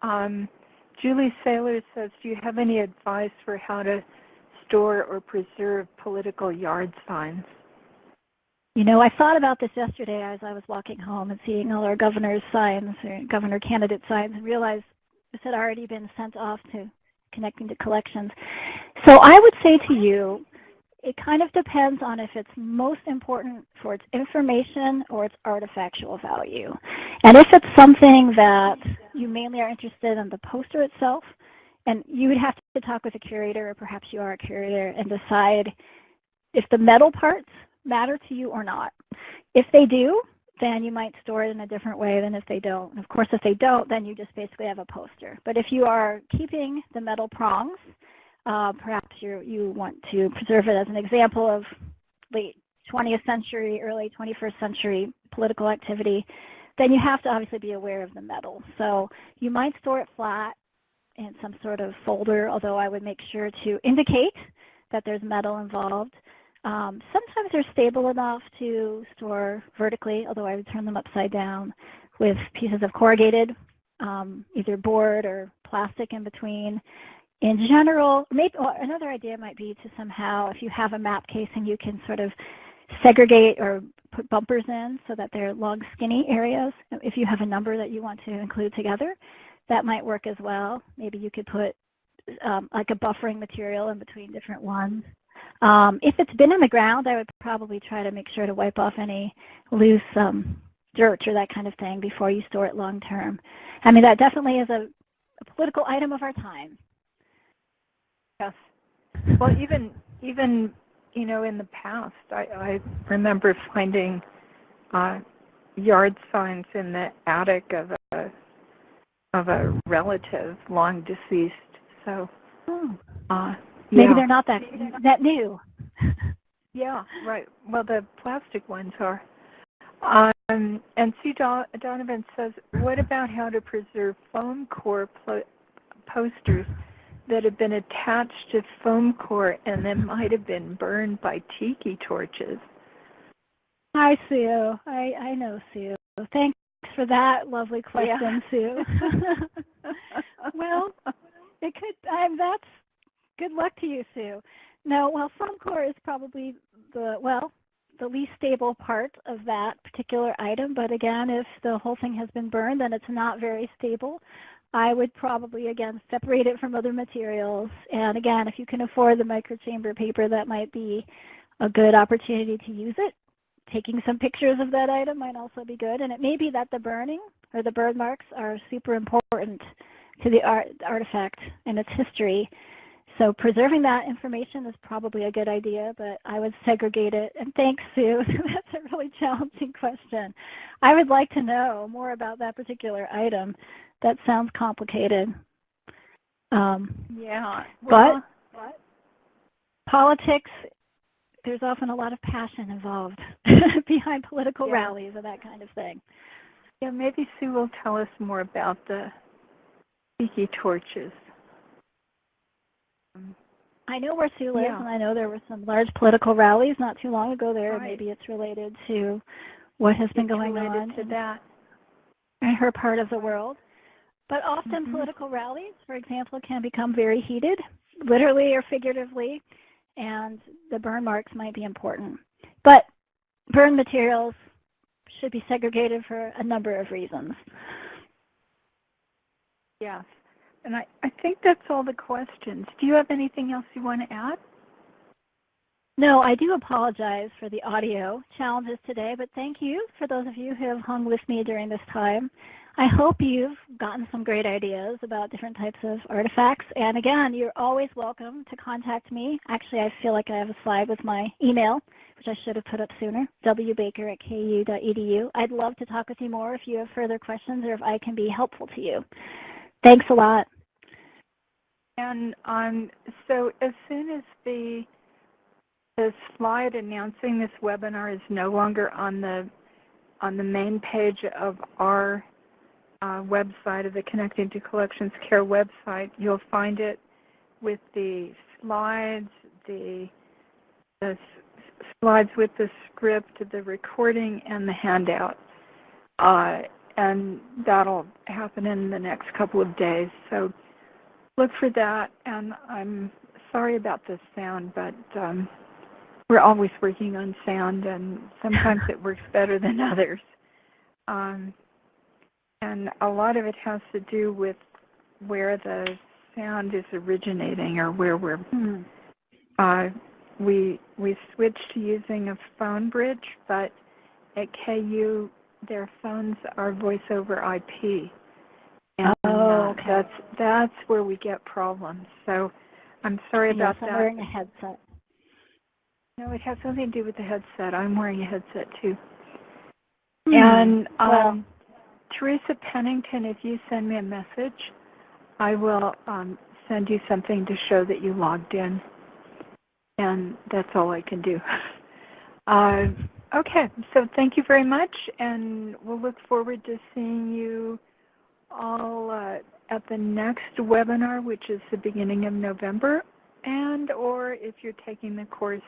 Um, Julie Saylor says, do you have any advice for how to store or preserve political yard signs? You know, I thought about this yesterday as I was walking home and seeing all our governor's signs, or governor candidate signs, and realized this had already been sent off to connecting to collections. So I would say to you, it kind of depends on if it's most important for its information or its artifactual value. And if it's something that you mainly are interested in the poster itself, and you would have to talk with a curator, or perhaps you are a curator, and decide if the metal parts matter to you or not. If they do, then you might store it in a different way than if they don't. Of course, if they don't, then you just basically have a poster. But if you are keeping the metal prongs, uh, perhaps you you want to preserve it as an example of late 20th century, early 21st century political activity, then you have to obviously be aware of the metal. So you might store it flat in some sort of folder, although I would make sure to indicate that there's metal involved. Um, sometimes they're stable enough to store vertically, although I would turn them upside down with pieces of corrugated, um, either board or plastic in between. In general, maybe another idea might be to somehow, if you have a map casing, you can sort of segregate or put bumpers in so that they're long, skinny areas. If you have a number that you want to include together, that might work as well. Maybe you could put um, like a buffering material in between different ones. Um, if it's been in the ground, I would probably try to make sure to wipe off any loose um, dirt or that kind of thing before you store it long term. I mean, that definitely is a, a political item of our time. Yes. Well, even even you know in the past, I, I remember finding uh, yard signs in the attic of a of a relative long deceased. So, oh. uh, maybe yeah. they're not that that new. Yeah, right. Well, the plastic ones are. Um, and Don- Donovan says, what about how to preserve foam core posters that have been attached to foam core and then might have been burned by tiki torches? Hi, Sue. I, I know Sue. Thanks for that lovely question, Sue. well, it could. Um, that's good luck to you, Sue. No, well, core is probably the well the least stable part of that particular item. But again, if the whole thing has been burned, then it's not very stable. I would probably, again, separate it from other materials. And again, if you can afford the microchamber paper, that might be a good opportunity to use it. Taking some pictures of that item might also be good. And it may be that the burning or the burn marks are super important to the art, artifact and its history. So preserving that information is probably a good idea, but I would segregate it. And thanks, Sue. That's a really challenging question. I would like to know more about that particular item. That sounds complicated. Um, Yeah. But- Well, politics, there's often a lot of passion involved behind political Yeah. rallies and that kind of thing. yeah, maybe Sue will tell us more about the tiki torches. I know where Sue lives, Yeah. and I know there were some large political rallies not too long ago there. Right. Maybe it's related to what has been it's going on to in- that. in her part of the world. But often Mhm. political rallies, for example, can become very heated, literally or figuratively, and the burn marks might be important. But burn materials should be segregated for a number of reasons. Yes. And I, I think that's all the questions. Do you have anything else you want to add? No, I do apologize for the audio challenges today, but thank you for those of you who have hung with me during this time. I hope you've gotten some great ideas about different types of artifacts. And again, you're always welcome to contact me. Actually, I feel like I have a slide with my email, which I should have put up sooner, wbaker at ku.edu. I'd love to talk with you more if you have further questions or if I can be helpful to you. Thanks a lot. And um, so as soon as the the slide announcing this webinar is no longer on the on the main page of our uh, website of the Connecting to Collections Care website, you'll find it with the slides, the, the slides with the script, the recording, and the handout. Uh, and that'll happen in the next couple of days. So look for that. And I'm sorry about the sound, but um, we're always working on sound, and sometimes it works better than others. Um, and a lot of it has to do with where the sound is originating or where we're Hmm. uh, we we switched to using a phone bridge, but at KU their phones are voice over IP, and Oh, okay. that's that's where we get problems. So I'm sorry Yes, about I'm that. wearing a headset. No, it has something to do with the headset. I'm wearing a headset too. Hmm. And Well- um, Teresa Pennington, if you send me a message, I will um, send you something to show that you logged in. And that's all I can do. Uh, okay, so thank you very much, and we'll look forward to seeing you all uh, at the next webinar, which is the beginning of November, and or if you're taking the course